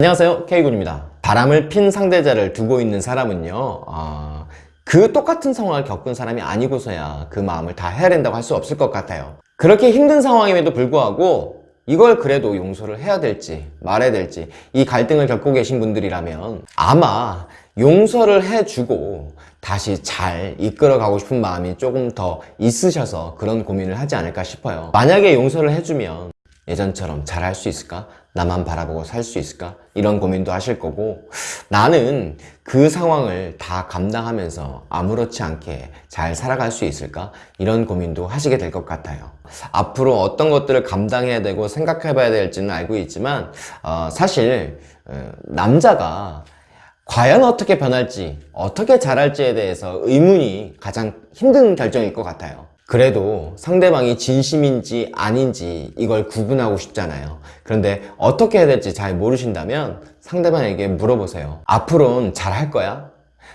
안녕하세요 K군입니다. 바람을 핀 상대자를 두고 있는 사람은요 아, 그 똑같은 상황을 겪은 사람이 아니고서야 그 마음을 다 해야 된다고 할 수 없을 것 같아요. 그렇게 힘든 상황임에도 불구하고 이걸 그래도 용서를 해야 될지 말아야 될지 이 갈등을 겪고 계신 분들이라면 아마 용서를 해주고 다시 잘 이끌어가고 싶은 마음이 조금 더 있으셔서 그런 고민을 하지 않을까 싶어요. 만약에 용서를 해주면 예전처럼 잘 할 수 있을까? 나만 바라보고 살 수 있을까? 이런 고민도 하실 거고 나는 그 상황을 다 감당하면서 아무렇지 않게 잘 살아갈 수 있을까? 이런 고민도 하시게 될 것 같아요 앞으로 어떤 것들을 감당해야 되고 생각해 봐야 될지는 알고 있지만 어, 사실 어, 남자가 과연 어떻게 변할지 어떻게 잘할지에 대해서 의문이 가장 힘든 결정일 것 같아요 그래도 상대방이 진심인지 아닌지 이걸 구분하고 싶잖아요 그런데 어떻게 해야 될지 잘 모르신다면 상대방에게 물어보세요 앞으로는 잘 할 거야?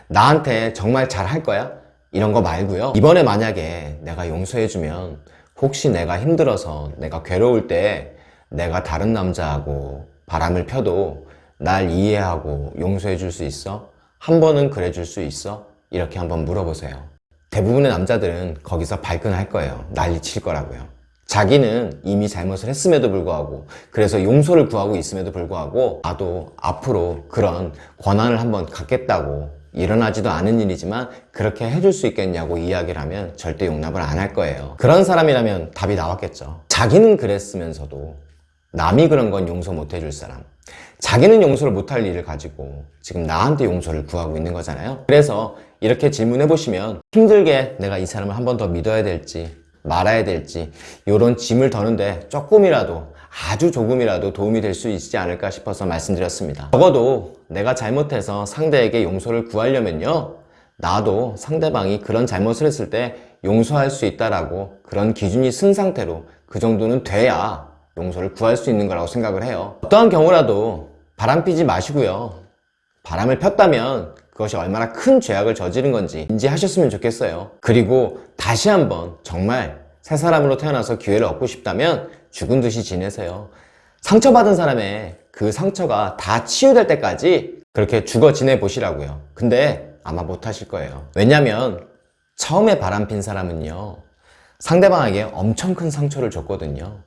나한테 정말 잘 할 거야? 이런 거 말고요 이번에 만약에 내가 용서해주면 혹시 내가 힘들어서 내가 괴로울 때 내가 다른 남자하고 바람을 펴도 날 이해하고 용서해 줄 수 있어? 한 번은 그래 줄 수 있어? 이렇게 한번 물어보세요 대부분의 남자들은 거기서 발끈할 거예요. 난리 칠 거라고요. 자기는 이미 잘못을 했음에도 불구하고 그래서 용서를 구하고 있음에도 불구하고 나도 앞으로 그런 권한을 한번 갖겠다고 일어나지도 않은 일이지만 그렇게 해줄 수 있겠냐고 이야기를 하면 절대 용납을 안 할 거예요. 그런 사람이라면 답이 나왔겠죠. 자기는 그랬으면서도 남이 그런 건 용서 못 해줄 사람 자기는 용서를 못할 일을 가지고 지금 나한테 용서를 구하고 있는 거잖아요. 그래서 이렇게 질문해 보시면 힘들게 내가 이 사람을 한 번 더 믿어야 될지 말아야 될지 이런 짐을 더는데 조금이라도 아주 조금이라도 도움이 될 수 있지 않을까 싶어서 말씀드렸습니다. 적어도 내가 잘못해서 상대에게 용서를 구하려면요 나도 상대방이 그런 잘못을 했을 때 용서할 수 있다라고 그런 기준이 쓴 상태로 그 정도는 돼야 용서를 구할 수 있는 거라고 생각을 해요. 어떠한 경우라도 바람 피지 마시고요. 바람을 폈다면 그것이 얼마나 큰 죄악을 저지른 건지 인지하셨으면 좋겠어요. 그리고 다시 한번 정말 새 사람으로 태어나서 기회를 얻고 싶다면 죽은 듯이 지내세요. 상처받은 사람의 그 상처가 다 치유될 때까지 그렇게 죽어 지내 보시라고요. 근데 아마 못하실 거예요. 왜냐면 처음에 바람핀 사람은요 상대방에게 엄청 큰 상처를 줬거든요.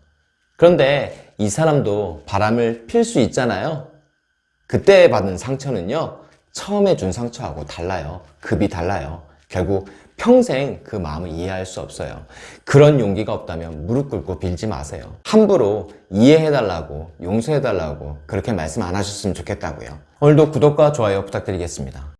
그런데 이 사람도 바람을 필 수 있잖아요 그때 받은 상처는요 처음에 준 상처하고 달라요. 급이 달라요. 결국 평생 그 마음을 이해할 수 없어요. 그런 용기가 없다면 무릎 꿇고 빌지 마세요. 함부로 이해해달라고 용서해달라고 그렇게 말씀 안 하셨으면 좋겠다고요. 오늘도 구독과 좋아요 부탁드리겠습니다